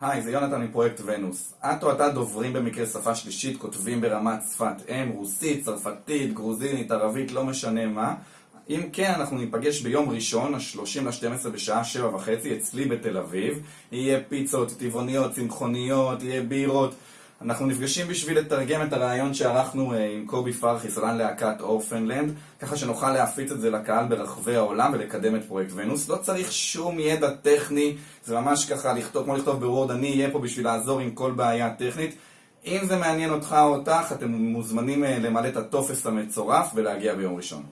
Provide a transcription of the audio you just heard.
היי, זה יונתן מפרויקט ונוס. את או אתה דוברים במקרה שפה שלישית, כותבים ברמת שפת אם, רוסית, צרפתית, גרוזינית, ערבית, לא משנה מה. אם כן, אנחנו ניפגש ביום ראשון, ה-30 ל-12 בשעה 7 וחצי, אצלי בתל אביב. יהיה פיצות, טבעוניות, צמחוניות, יהיה בירות. אנחנו נפגשים בשביל לתרגם את הרעיון שערכנו עם קובי פרחי, סלן להקת אורפנלנד, ככה שנוכל להפיץ את זה לקהל ברחבי העולם ולקדם את פרויקט ונוס. לא צריך שום ידע טכני, זה ממש ככה לכתוב, כמו לכתוב בוורד, אני אהיה פה בשביל לעזור עם כל בעיה טכנית. אם זה מעניין אותך או אותך, אתם מוזמנים למלא את הטופס המצורף ולהגיע ביום ראשון.